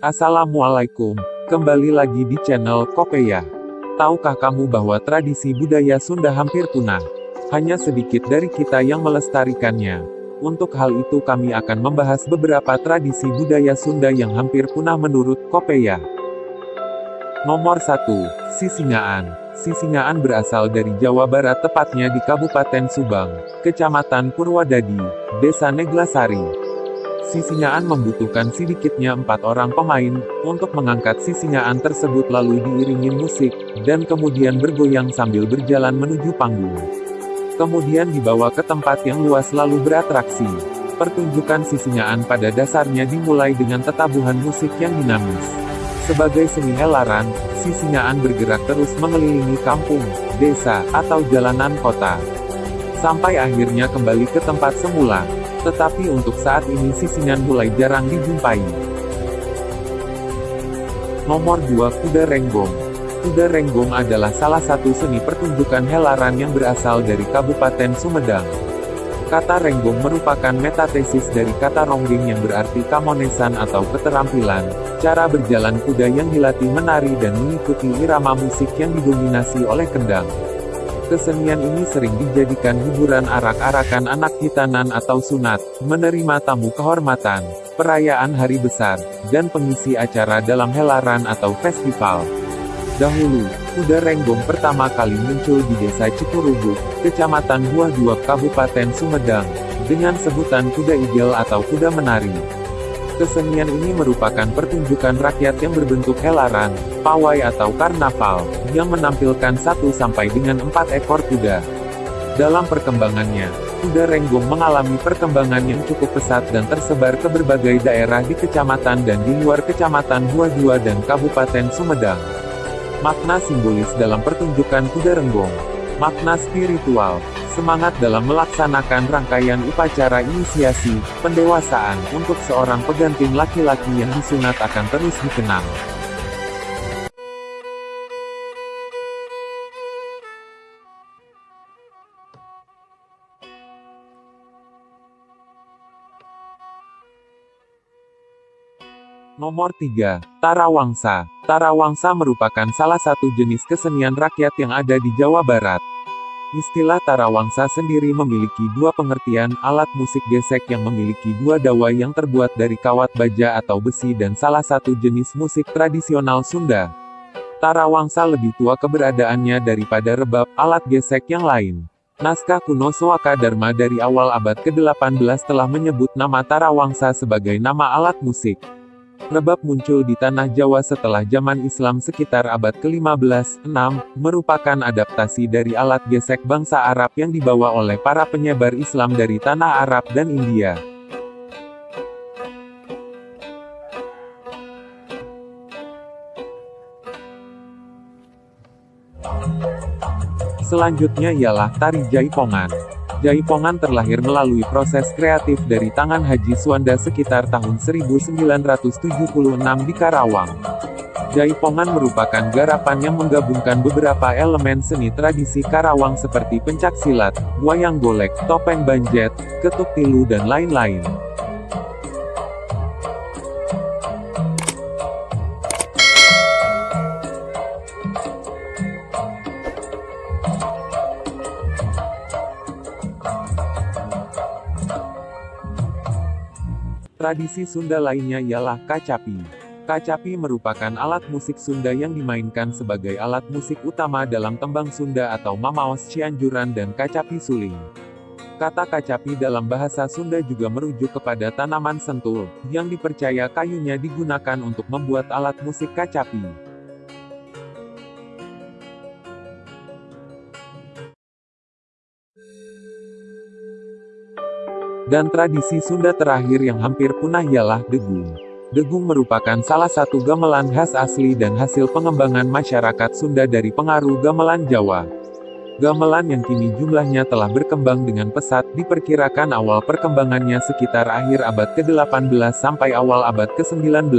Assalamualaikum, kembali lagi di channel Kopeya. Tahukah kamu bahwa tradisi budaya Sunda hampir punah? Hanya sedikit dari kita yang melestarikannya. Untuk hal itu kami akan membahas beberapa tradisi budaya Sunda yang hampir punah menurut Kopeya. Nomor 1. Sisingaan. Sisingaan berasal dari Jawa Barat tepatnya di Kabupaten Subang, Kecamatan Purwadadi, Desa Neglasari. Sisingaan membutuhkan sedikitnya empat orang pemain, untuk mengangkat sisingaan tersebut lalu diiringi musik, dan kemudian bergoyang sambil berjalan menuju panggung. Kemudian dibawa ke tempat yang luas lalu beratraksi. Pertunjukan sisingaan pada dasarnya dimulai dengan tetabuhan musik yang dinamis. Sebagai seni helaran, sisingaan bergerak terus mengelilingi kampung, desa, atau jalanan kota. Sampai akhirnya kembali ke tempat semula. Tetapi untuk saat ini sisingan mulai jarang dijumpai. Nomor 2 Kuda Renggong Kuda Renggong adalah salah satu seni pertunjukan helaran yang berasal dari Kabupaten Sumedang. Kata renggong merupakan metatesis dari kata ronggeng yang berarti kamonesan atau keterampilan, cara berjalan kuda yang dilatih menari dan mengikuti irama musik yang didominasi oleh kendang. Kesenian ini sering dijadikan hiburan arak-arakan anak hitanan atau sunat, menerima tamu kehormatan, perayaan hari besar, dan pengisi acara dalam helaran atau festival. Dahulu, kuda renggong pertama kali muncul di desa Cikurubuk, kecamatan Buah Dua Kabupaten Sumedang, dengan sebutan kuda igel atau kuda menari. Kesenian ini merupakan pertunjukan rakyat yang berbentuk helaran, pawai atau karnaval, yang menampilkan satu sampai dengan empat ekor kuda. Dalam perkembangannya, kuda renggong mengalami perkembangan yang cukup pesat dan tersebar ke berbagai daerah di kecamatan dan di luar kecamatan Dua dan Kabupaten Sumedang. Makna simbolis dalam pertunjukan kuda renggong. Makna spiritual semangat dalam melaksanakan rangkaian upacara inisiasi, pendewasaan, untuk seorang pegantin laki-laki yang disunat akan terus dikenang. Nomor 3. Tarawangsa. Tarawangsa merupakan salah satu jenis kesenian rakyat yang ada di Jawa Barat. Istilah tarawangsa sendiri memiliki dua pengertian, alat musik gesek yang memiliki dua dawai yang terbuat dari kawat baja atau besi dan salah satu jenis musik tradisional Sunda. Tarawangsa lebih tua keberadaannya daripada rebab, alat gesek yang lain. Naskah kuno Soaka Dharma dari awal abad ke-18 telah menyebut nama Tarawangsa sebagai nama alat musik. Rebab muncul di tanah Jawa setelah zaman Islam sekitar abad ke-15, 6, merupakan adaptasi dari alat gesek bangsa Arab yang dibawa oleh para penyebar Islam dari tanah Arab dan India. Selanjutnya ialah tari jaipongan. Jaipongan terlahir melalui proses kreatif dari tangan Haji Suwanda sekitar tahun 1976 di Karawang. Jaipongan merupakan garapan yang menggabungkan beberapa elemen seni tradisi Karawang seperti pencak silat, wayang golek, topeng banjet, ketuk tilu dan lain-lain. Tradisi Sunda lainnya ialah kacapi. Kacapi merupakan alat musik Sunda yang dimainkan sebagai alat musik utama dalam tembang Sunda atau mamaos cianjuran dan kacapi suling. Kata kacapi dalam bahasa Sunda juga merujuk kepada tanaman sentul, yang dipercaya kayunya digunakan untuk membuat alat musik kacapi. Dan tradisi Sunda terakhir yang hampir punah ialah degung. Degung merupakan salah satu gamelan khas asli dan hasil pengembangan masyarakat Sunda dari pengaruh gamelan Jawa. Gamelan yang kini jumlahnya telah berkembang dengan pesat, diperkirakan awal perkembangannya sekitar akhir abad ke-18 sampai awal abad ke-19.